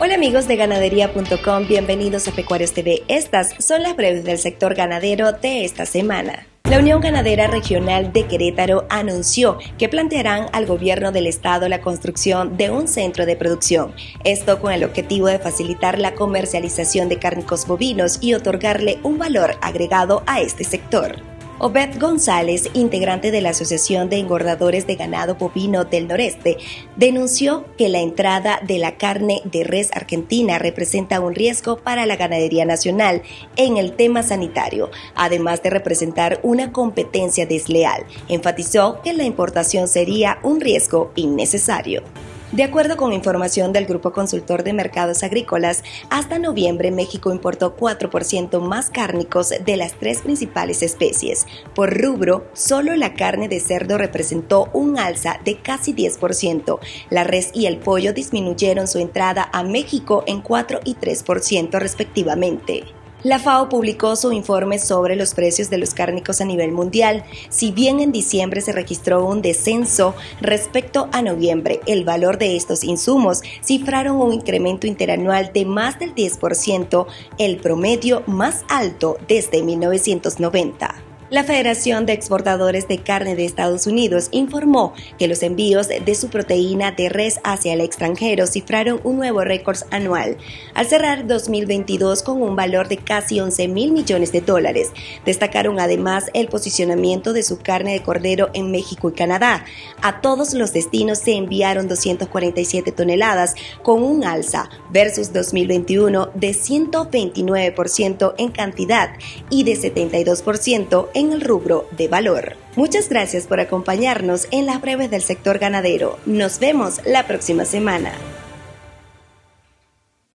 Hola amigos de ganadería.com, bienvenidos a Pecuarios TV. Estas son las breves del sector ganadero de esta semana. La Unión Ganadera Regional de Querétaro anunció que plantearán al gobierno del estado la construcción de un centro de producción, esto con el objetivo de facilitar la comercialización de cárnicos bovinos y otorgarle un valor agregado a este sector. Obed González, integrante de la Asociación de Engordadores de Ganado Bovino del Noreste, denunció que la entrada de la carne de res argentina representa un riesgo para la ganadería nacional en el tema sanitario, además de representar una competencia desleal. Enfatizó que la importación sería un riesgo innecesario. De acuerdo con información del Grupo Consultor de Mercados Agrícolas, hasta noviembre México importó 4% más cárnicos de las tres principales especies. Por rubro, solo la carne de cerdo representó un alza de casi 10%. La res y el pollo disminuyeron su entrada a México en 4 y 3% respectivamente. La FAO publicó su informe sobre los precios de los cárnicos a nivel mundial. Si bien en diciembre se registró un descenso respecto a noviembre, el valor de estos insumos cifraron un incremento interanual de más del 10%, el promedio más alto desde 1990. La Federación de Exportadores de Carne de Estados Unidos informó que los envíos de su proteína de res hacia el extranjero cifraron un nuevo récord anual, al cerrar 2022 con un valor de casi 11 mil millones de dólares. Destacaron además el posicionamiento de su carne de cordero en México y Canadá. A todos los destinos se enviaron 247 toneladas, con un alza versus 2021 de 129% en cantidad y de 72% en en el rubro de valor. Muchas gracias por acompañarnos en las breves del sector ganadero. Nos vemos la próxima semana.